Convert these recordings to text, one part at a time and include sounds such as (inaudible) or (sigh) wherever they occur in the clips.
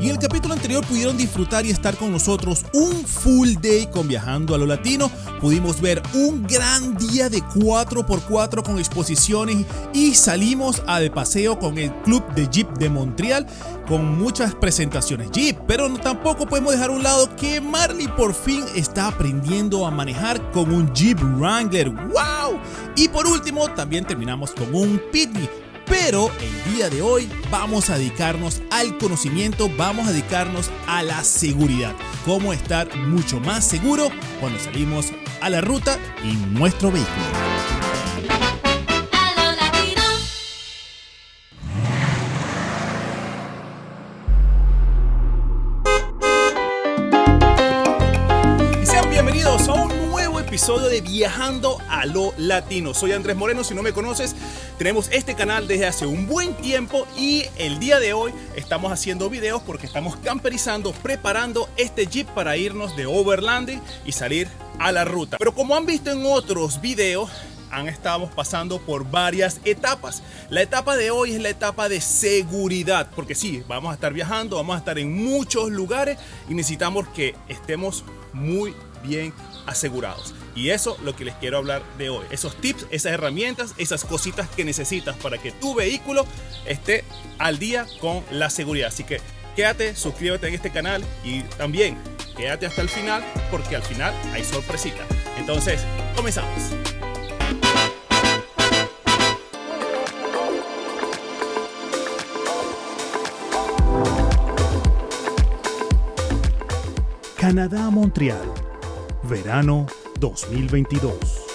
Y en el capítulo anterior pudieron disfrutar y estar con nosotros un full day con Viajando a lo Latino. Pudimos ver un gran día de 4x4 con exposiciones y salimos a de paseo con el Club de Jeep de Montreal con muchas presentaciones Jeep, pero tampoco podemos dejar a un lado que Marley por fin está aprendiendo a manejar con un Jeep Wrangler. ¡Wow! Y por último, también terminamos con un Pitney. Pero el día de hoy vamos a dedicarnos al conocimiento, vamos a dedicarnos a la seguridad. Cómo estar mucho más seguro cuando salimos a la ruta en nuestro vehículo. Episodio de Viajando a lo Latino. Soy Andrés Moreno, si no me conoces, tenemos este canal desde hace un buen tiempo y el día de hoy estamos haciendo videos porque estamos camperizando, preparando este Jeep para irnos de overlanding y salir a la ruta. Pero como han visto en otros videos, han estado pasando por varias etapas. La etapa de hoy es la etapa de seguridad, porque sí, vamos a estar viajando, vamos a estar en muchos lugares y necesitamos que estemos muy bien asegurados. Y eso es lo que les quiero hablar de hoy. Esos tips, esas herramientas, esas cositas que necesitas para que tu vehículo esté al día con la seguridad. Así que quédate, suscríbete en este canal y también quédate hasta el final porque al final hay sorpresita. Entonces, comenzamos. Canadá, Montreal Verano 2022.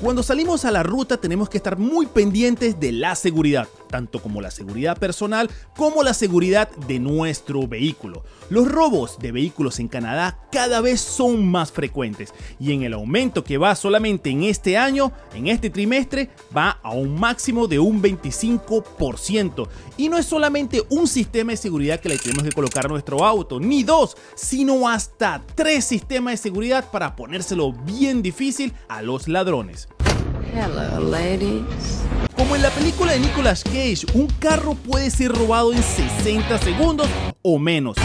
Cuando salimos a la ruta tenemos que estar muy pendientes de la seguridad, tanto como la seguridad personal como la seguridad de nuestro vehículo. Los robos de vehículos en Canadá cada vez son más frecuentes y en el aumento que va solamente en este año, en este trimestre, va a un máximo de un 25%. Y no es solamente un sistema de seguridad que le tenemos que colocar a nuestro auto, ni dos, sino hasta tres sistemas de seguridad para ponérselo bien difícil a los ladrones. Hello, ladies. Como en la película de Nicolas Cage, un carro puede ser robado en 60 segundos o menos.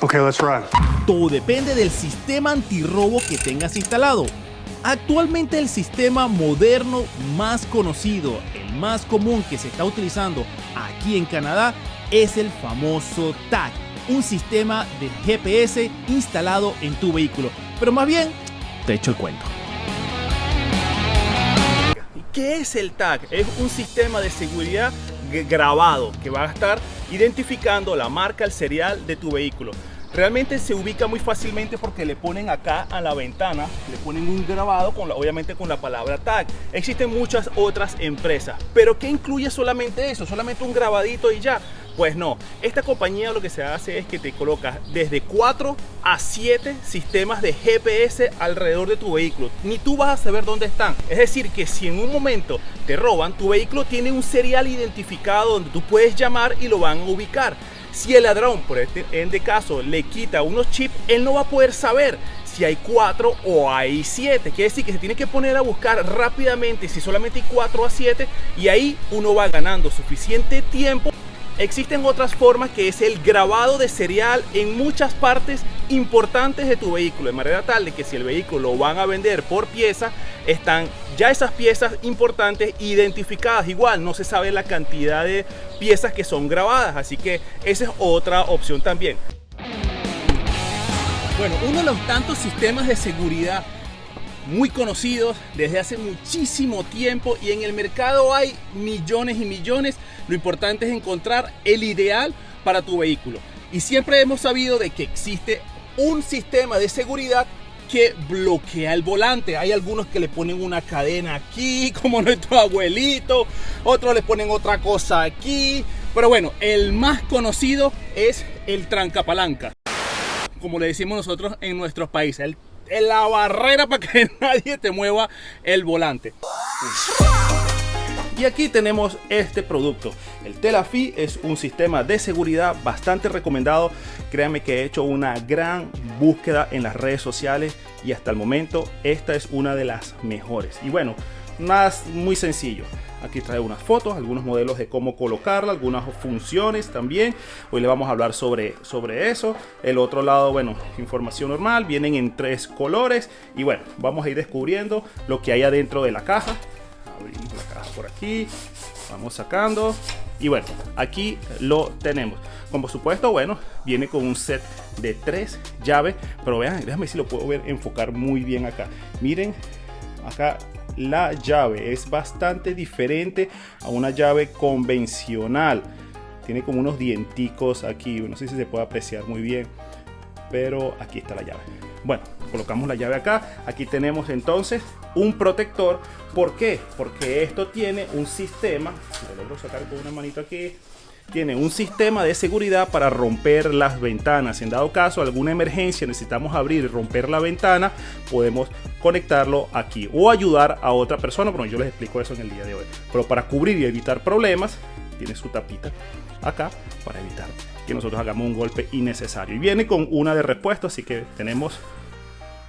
Okay, let's run. Todo depende del sistema antirrobo que tengas instalado. Actualmente el sistema moderno más conocido, el más común que se está utilizando aquí en Canadá, es el famoso TAG, un sistema de GPS instalado en tu vehículo. Pero más bien, te echo el cuento. ¿Qué es el tag? Es un sistema de seguridad grabado que va a estar identificando la marca, el serial de tu vehículo. Realmente se ubica muy fácilmente porque le ponen acá a la ventana, le ponen un grabado, con obviamente con la palabra tag. Existen muchas otras empresas, pero ¿qué incluye solamente eso? Solamente un grabadito y ya. Pues no, esta compañía lo que se hace es que te coloca desde 4 a 7 sistemas de GPS alrededor de tu vehículo. Ni tú vas a saber dónde están. Es decir, que si en un momento te roban, tu vehículo tiene un serial identificado donde tú puedes llamar y lo van a ubicar. Si el ladrón, por este en de caso, le quita unos chips, él no va a poder saber si hay 4 o hay 7. Quiere decir que se tiene que poner a buscar rápidamente si solamente hay 4 a 7 y ahí uno va ganando suficiente tiempo Existen otras formas que es el grabado de serial en muchas partes importantes de tu vehículo, de manera tal de que si el vehículo lo van a vender por pieza, están ya esas piezas importantes identificadas. Igual no se sabe la cantidad de piezas que son grabadas, así que esa es otra opción también. Bueno, uno de los tantos sistemas de seguridad muy conocidos desde hace muchísimo tiempo y en el mercado hay millones y millones. Lo importante es encontrar el ideal para tu vehículo. Y siempre hemos sabido de que existe un sistema de seguridad que bloquea el volante. Hay algunos que le ponen una cadena aquí, (laughs) como nuestro abuelito, otros le ponen otra cosa aquí. Pero bueno, el más conocido es el trancapalanca, como le decimos nosotros en nuestros países, la barrera para que (laughs) nadie te mueva el volante. Y aquí tenemos este producto. El Telafi es un sistema de seguridad bastante recomendado. Créanme que he hecho una gran búsqueda en las redes sociales y hasta el momento esta es una de las mejores. Y bueno, más muy sencillo. Aquí trae unas fotos, algunos modelos de cómo colocarla, algunas funciones también. Hoy le vamos a hablar sobre, sobre eso. El otro lado, bueno, información normal. Vienen en tres colores. Y bueno, vamos a ir descubriendo lo que hay adentro de la caja. La caja por aquí. Vamos sacando. Y bueno, aquí lo tenemos. Como supuesto, bueno, viene con un set de tres llaves. Pero vean, déjame si lo puedo ver enfocar muy bien acá. Miren, acá la llave es bastante diferente a una llave convencional tiene como unos dienticos aquí no sé si se puede apreciar muy bien pero aquí está la llave bueno colocamos la llave acá aquí tenemos entonces un protector ¿por qué? porque esto tiene un sistema lo logro sacar con una manito aquí tiene un sistema de seguridad para romper las ventanas. En dado caso, alguna emergencia, necesitamos abrir y romper la ventana, podemos conectarlo aquí o ayudar a otra persona. Bueno, yo les explico eso en el día de hoy. Pero para cubrir y evitar problemas, tiene su tapita acá para evitar que nosotros hagamos un golpe innecesario. Y viene con una de repuesto, así que tenemos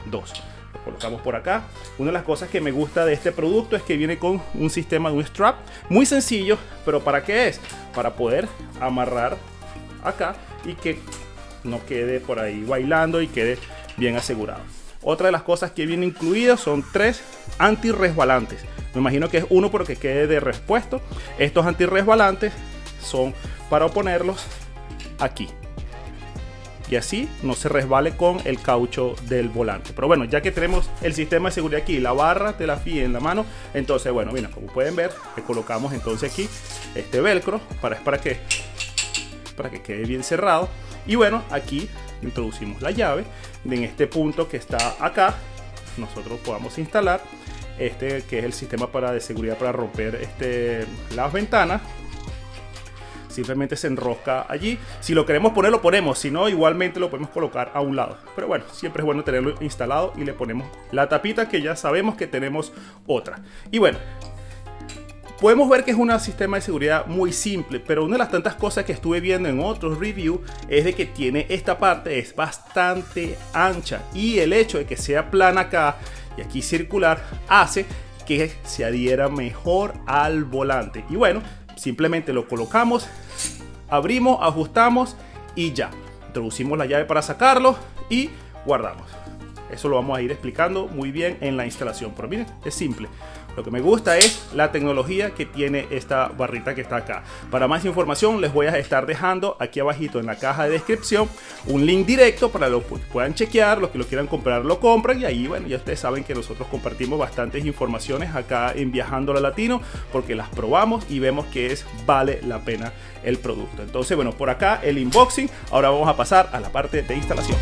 dos colocamos por acá. Una de las cosas que me gusta de este producto es que viene con un sistema de un strap muy sencillo, pero ¿para qué es? Para poder amarrar acá y que no quede por ahí bailando y quede bien asegurado. Otra de las cosas que viene incluidas son tres anti-resbalantes. Me imagino que es uno porque quede de repuesto. Estos anti-resbalantes son para ponerlos aquí y así no se resbale con el caucho del volante. Pero bueno, ya que tenemos el sistema de seguridad aquí, la barra de la FI en la mano, entonces bueno, mira, como pueden ver, le colocamos entonces aquí este velcro para, para, que, para que quede bien cerrado. Y bueno, aquí introducimos la llave en este punto que está acá, nosotros podamos instalar este que es el sistema para de seguridad para romper este, las ventanas simplemente se enrosca allí. Si lo queremos poner, lo ponemos. Si no, igualmente lo podemos colocar a un lado. Pero bueno, siempre es bueno tenerlo instalado y le ponemos la tapita que ya sabemos que tenemos otra. Y bueno, Podemos ver que es un sistema de seguridad muy simple, pero una de las tantas cosas que estuve viendo en otros reviews es de que tiene esta parte es bastante ancha y el hecho de que sea plana acá y aquí circular hace que se adhiera mejor al volante. Y bueno, simplemente lo colocamos, abrimos, ajustamos y ya. Introducimos la llave para sacarlo y guardamos. Eso lo vamos a ir explicando muy bien en la instalación. Pero miren, es simple. Lo que me gusta es la tecnología que tiene esta barrita que está acá. Para más información les voy a estar dejando aquí abajito en la caja de descripción un link directo para los que puedan chequear, los que lo quieran comprar lo compran y ahí bueno ya ustedes saben que nosotros compartimos bastantes informaciones acá en Viajando a Latino porque las probamos y vemos que es vale la pena el producto. Entonces bueno por acá el unboxing, ahora vamos a pasar a la parte de instalación.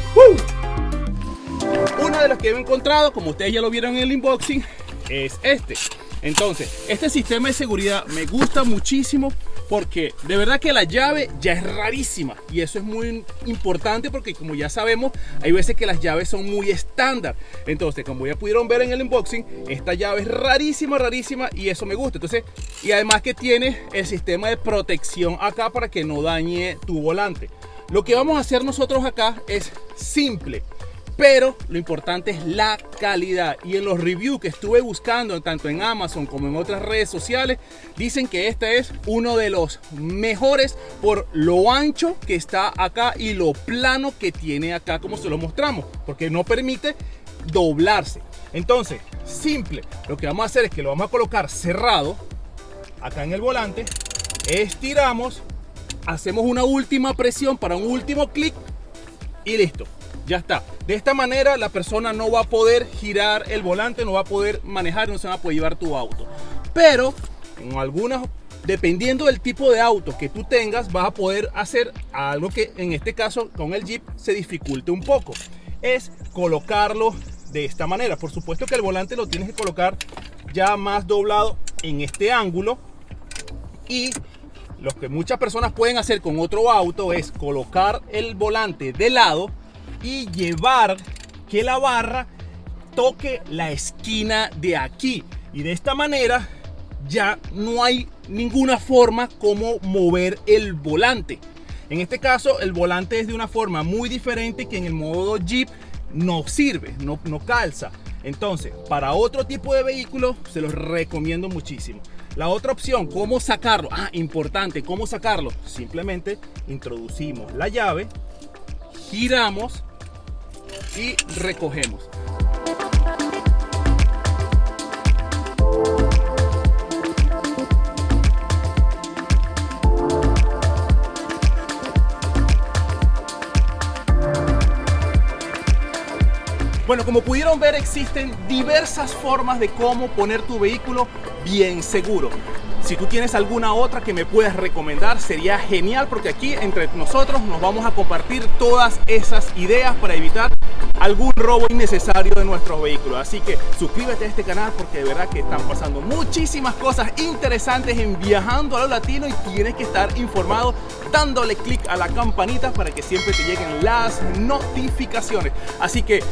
Una de las que he encontrado, como ustedes ya lo vieron en el unboxing, es este. Entonces, este sistema de seguridad me gusta muchísimo porque de verdad que la llave ya es rarísima y eso es muy importante porque como ya sabemos, hay veces que las llaves son muy estándar. Entonces, como ya pudieron ver en el unboxing, esta llave es rarísima, rarísima y eso me gusta. Entonces, y además que tiene el sistema de protección acá para que no dañe tu volante. Lo que vamos a hacer nosotros acá es simple pero lo importante es la calidad. Y en los reviews que estuve buscando tanto en Amazon como en otras redes sociales dicen que este es uno de los mejores por lo ancho que está acá y lo plano que tiene acá como se lo mostramos porque no permite doblarse. Entonces simple lo que vamos a hacer es que lo vamos a colocar cerrado acá en el volante estiramos hacemos una última presión para un último clic y listo ya está. De esta manera la persona no va a poder girar el volante, no va a poder manejar, no se va a poder llevar tu auto. Pero en algunas, dependiendo del tipo de auto que tú tengas, vas a poder hacer algo que en este caso con el Jeep se dificulte un poco. Es colocarlo de esta manera. Por supuesto que el volante lo tienes que colocar ya más doblado en este ángulo y lo que muchas personas pueden hacer con otro auto es colocar el volante de lado y llevar que la barra toque la esquina de aquí. Y de esta manera ya no hay ninguna forma como mover el volante. En este caso, el volante es de una forma muy diferente que en el modo Jeep no sirve, no, no calza. Entonces, para otro tipo de vehículo, se los recomiendo muchísimo. La otra opción, ¿cómo sacarlo? Ah, importante, ¿cómo sacarlo? Simplemente introducimos la llave, giramos y recogemos. Bueno, como pudieron ver, existen diversas formas de cómo poner tu vehículo bien seguro. Si tú tienes alguna otra que me puedas recomendar, sería genial porque aquí entre nosotros nos vamos a compartir todas esas ideas para evitar algún robo innecesario de nuestros vehículos. Así que suscríbete a este canal porque de verdad que están pasando muchísimas cosas interesantes en Viajando a lo Latino y tienes que estar informado dándole clic a la campanita para que siempre te lleguen las notificaciones. Así que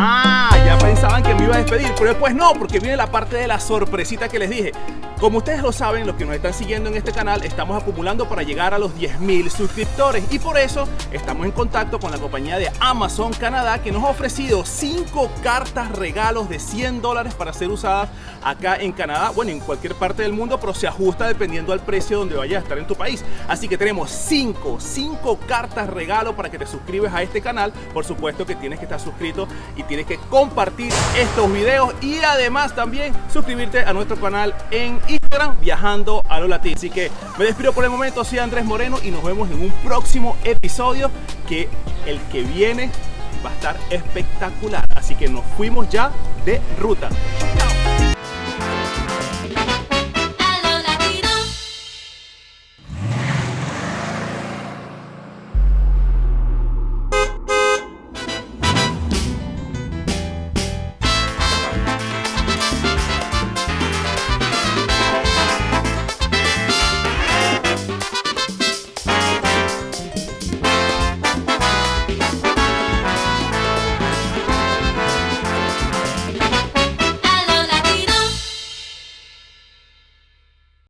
Ah, ya pensaban que me iba a despedir, pero después no, porque viene la parte de la sorpresita que les dije. Como ustedes lo saben, los que nos están siguiendo en este canal, estamos acumulando para llegar a los 10.000 suscriptores y por eso estamos en contacto con la compañía de Amazon Canadá que nos ha ofrecido 5 cartas regalos de 100 dólares para ser usadas acá en Canadá, bueno, en cualquier parte del mundo, pero se ajusta dependiendo al precio donde vayas a estar en tu país. Así que tenemos 5, 5 cartas regalo para que te suscribes a este canal. Por supuesto que tienes que estar suscrito y tienes que compartir estos videos y además también suscribirte a nuestro canal en Instagram viajando a lo latín. Así que me despido por el momento, soy Andrés Moreno y nos vemos en un próximo episodio que el que viene va a estar espectacular. Así que nos fuimos ya de ruta.